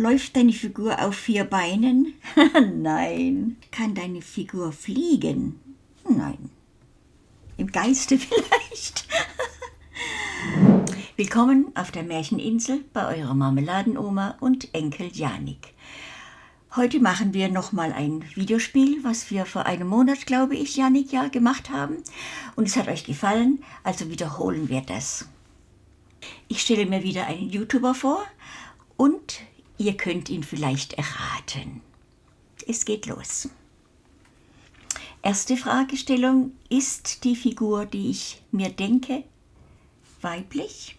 Läuft deine Figur auf vier Beinen? Nein. Kann deine Figur fliegen? Nein. Im Geiste vielleicht. Willkommen auf der Märcheninsel bei eurer Marmeladenoma und Enkel Janik. Heute machen wir nochmal ein Videospiel, was wir vor einem Monat, glaube ich, Janik, ja, gemacht haben. Und es hat euch gefallen, also wiederholen wir das. Ich stelle mir wieder einen YouTuber vor und ihr könnt ihn vielleicht erraten. Es geht los. Erste Fragestellung, ist die Figur, die ich mir denke, weiblich?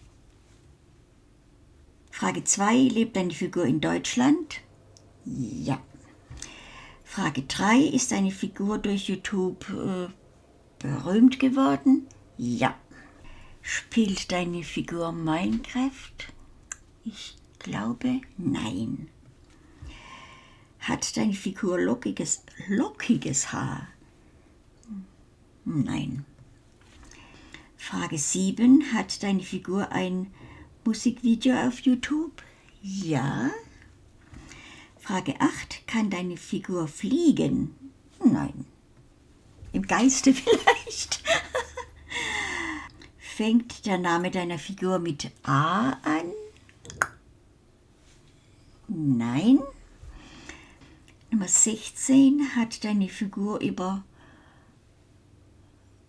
Frage 2, lebt eine Figur in Deutschland? Ja. Frage 3, ist eine Figur durch YouTube äh, berühmt geworden? Ja. Spielt deine Figur Minecraft? Ich glaube, nein. Hat deine Figur lockiges, lockiges Haar? Nein. Frage 7. Hat deine Figur ein Musikvideo auf YouTube? Ja. Frage 8. Kann deine Figur fliegen? Nein. Im Geiste vielleicht. Fängt der Name deiner Figur mit A an? Nein. Nummer 16. Hat deine Figur über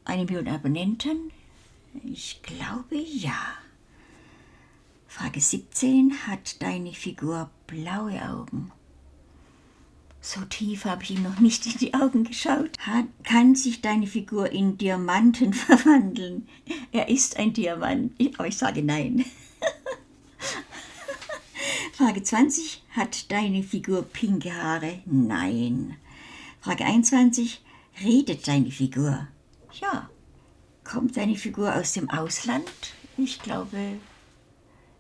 eine Million Abonnenten? Ich glaube ja. Frage 17. Hat deine Figur blaue Augen? So tief habe ich ihm noch nicht in die Augen geschaut. Hat, kann sich deine Figur in Diamanten verwandeln? Er ist ein Diamant, aber ich sage nein. Frage 20. Hat deine Figur pinke Haare? Nein. Frage 21. Redet deine Figur? Ja. Kommt deine Figur aus dem Ausland? Ich glaube,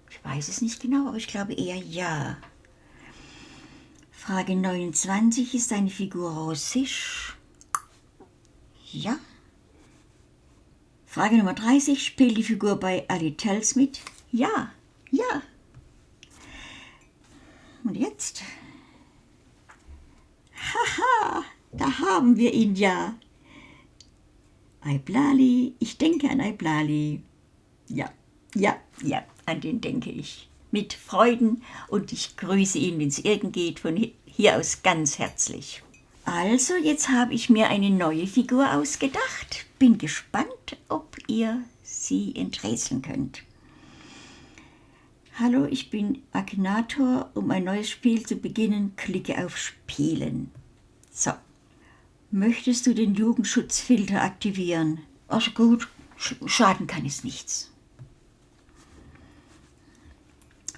ich weiß es nicht genau, aber ich glaube eher ja. Frage 29. Ist deine Figur russisch? Ja. Frage Nummer 30. Spielt die Figur bei Ali Tells mit? Ja. Ja. Und jetzt? Haha, haben wir ihn ja. Aiblali, ich denke an Aiblali. Ja, ja, ja, an den denke ich mit Freuden und ich grüße ihn, wenn es irgend geht, von hier aus ganz herzlich. Also, jetzt habe ich mir eine neue Figur ausgedacht. Bin gespannt, ob ihr sie enträtseln könnt. Hallo, ich bin Akinator. Um ein neues Spiel zu beginnen, klicke auf Spielen. So. Möchtest du den Jugendschutzfilter aktivieren? Also gut, schaden kann es nichts.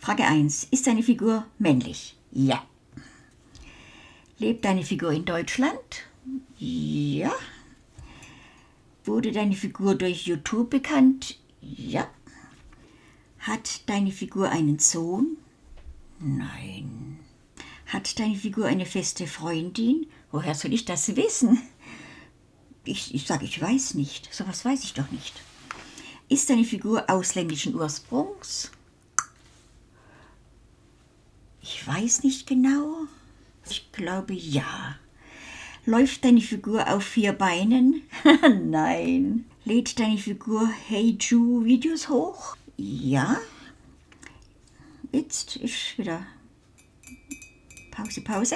Frage 1. Ist deine Figur männlich? Ja. Lebt deine Figur in Deutschland? Ja. Wurde deine Figur durch YouTube bekannt? Ja. Hat deine Figur einen Sohn? Nein. Hat deine Figur eine feste Freundin? Woher soll ich das wissen? Ich, ich sage, ich weiß nicht. So was weiß ich doch nicht. Ist deine Figur ausländischen Ursprungs? Ich weiß nicht genau. Ich glaube ja. Läuft deine Figur auf vier Beinen? Nein. Lädt deine Figur Hey Ju Videos hoch? Ja. Jetzt ist wieder Pause, Pause.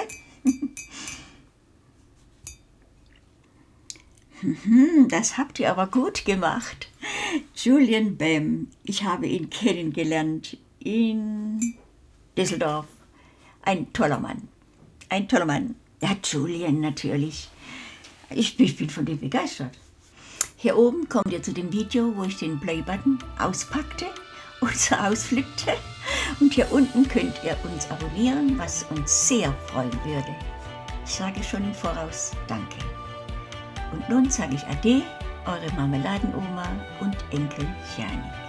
Das habt ihr aber gut gemacht. Julian Bam, ich habe ihn kennengelernt in Düsseldorf. Ein toller Mann. Ein toller Mann. Ja, Julian natürlich. Ich, ich bin von dem begeistert. Hier oben kommt ihr zu dem Video, wo ich den Play-Button auspackte und so ausflippte. Und hier unten könnt ihr uns abonnieren, was uns sehr freuen würde. Ich sage schon im Voraus Danke. Und nun sage ich Ade, eure Marmeladenoma und Enkel Janik.